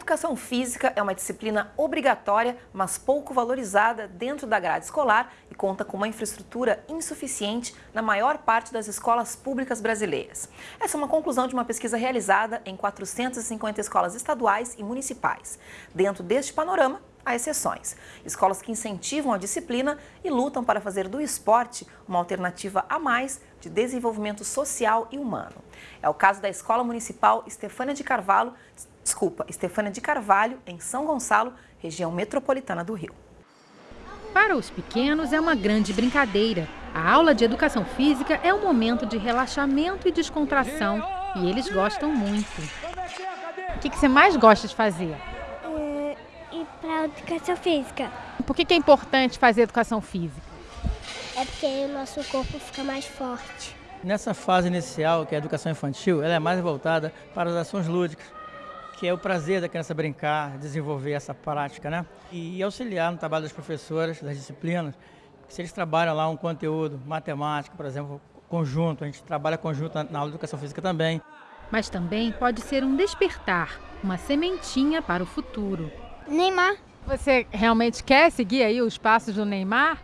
educação física é uma disciplina obrigatória, mas pouco valorizada dentro da grade escolar e conta com uma infraestrutura insuficiente na maior parte das escolas públicas brasileiras. Essa é uma conclusão de uma pesquisa realizada em 450 escolas estaduais e municipais. Dentro deste panorama, há exceções. Escolas que incentivam a disciplina e lutam para fazer do esporte uma alternativa a mais de desenvolvimento social e humano. É o caso da Escola Municipal Estefânia de Carvalho, desculpa, Estefânia de Carvalho, em São Gonçalo, região metropolitana do Rio. Para os pequenos é uma grande brincadeira. A aula de educação física é um momento de relaxamento e descontração e eles gostam muito. O que você mais gosta de fazer? ir para a educação física. Por que, que é importante fazer educação física? É porque o nosso corpo fica mais forte. Nessa fase inicial, que é a educação infantil, ela é mais voltada para as ações lúdicas, que é o prazer da criança brincar, desenvolver essa prática, né? E auxiliar no trabalho das professoras, das disciplinas, se eles trabalham lá um conteúdo, matemática, por exemplo, conjunto, a gente trabalha conjunto na aula de educação física também. Mas também pode ser um despertar, uma sementinha para o futuro. Neymar. Você realmente quer seguir aí os passos do Neymar?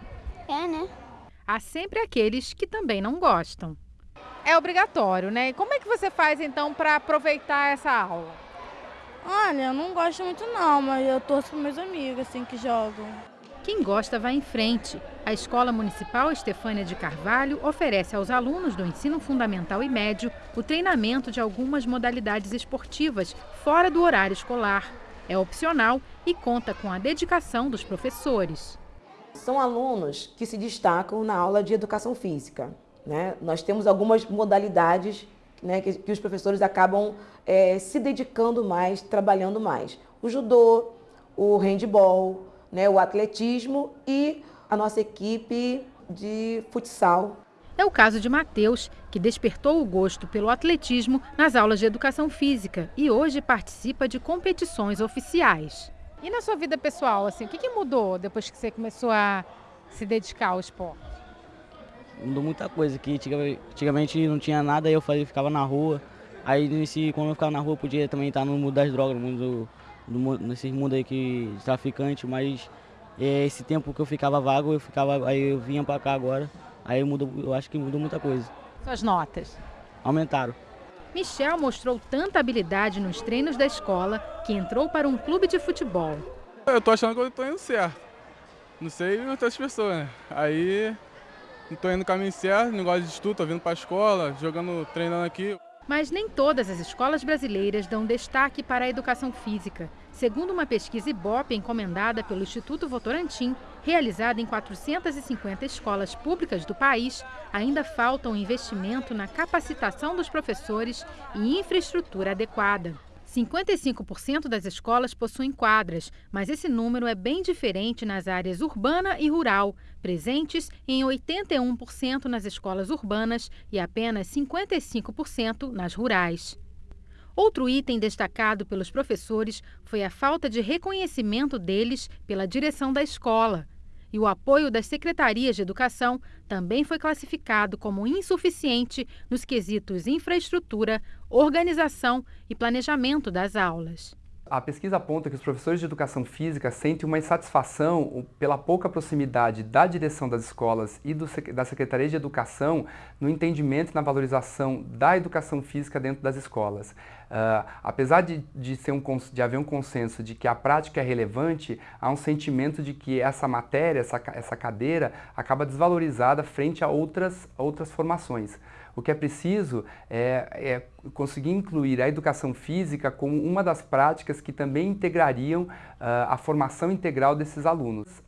É, né? Há sempre aqueles que também não gostam. É obrigatório, né? E como é que você faz então para aproveitar essa aula? Olha, eu não gosto muito não, mas eu torço para meus amigos assim que jogam. Quem gosta vai em frente. A Escola Municipal Estefânia de Carvalho oferece aos alunos do ensino fundamental e médio o treinamento de algumas modalidades esportivas fora do horário escolar. É opcional e conta com a dedicação dos professores. São alunos que se destacam na aula de educação física. Né? Nós temos algumas modalidades né, que, que, os professores acabam é, se dedicando mais, trabalhando mais. O judô, o handball, né, o atletismo e a nossa equipe de futsal é o caso de Matheus, que despertou o gosto pelo atletismo nas aulas de educação física e hoje participa de competições oficiais. E na sua vida pessoal, assim, o que, que mudou depois que você começou a se dedicar ao esporte? Mudou muita coisa, que antigamente não tinha nada, eu ficava na rua. Aí nesse, quando eu ficava na rua, eu podia também estar no mundo das drogas, no mundo, no, nesse mundo aí que traficante, mas é, esse tempo que eu ficava vago, eu ficava, aí eu vinha para cá agora. Aí muda, eu acho que mudou muita coisa. Suas notas? Aumentaram. Michel mostrou tanta habilidade nos treinos da escola que entrou para um clube de futebol. Eu tô achando que eu tô indo certo. Não sei outras pessoas, né? Aí tô indo no caminho certo, negócio de estudo, tô vindo pra escola, jogando, treinando aqui. Mas nem todas as escolas brasileiras dão destaque para a educação física. Segundo uma pesquisa Ibope encomendada pelo Instituto Votorantim, realizada em 450 escolas públicas do país, ainda falta um investimento na capacitação dos professores e infraestrutura adequada. 55% das escolas possuem quadras, mas esse número é bem diferente nas áreas urbana e rural, presentes em 81% nas escolas urbanas e apenas 55% nas rurais. Outro item destacado pelos professores foi a falta de reconhecimento deles pela direção da escola. E o apoio das secretarias de educação também foi classificado como insuficiente nos quesitos infraestrutura, organização e planejamento das aulas. A pesquisa aponta que os professores de educação física sentem uma insatisfação pela pouca proximidade da direção das escolas e do, da Secretaria de Educação no entendimento e na valorização da educação física dentro das escolas. Uh, apesar de, de, ser um, de haver um consenso de que a prática é relevante, há um sentimento de que essa matéria, essa, essa cadeira, acaba desvalorizada frente a outras, outras formações. O que é preciso é, é, conseguir incluir a educação física como uma das práticas que também integrariam uh, a formação integral desses alunos.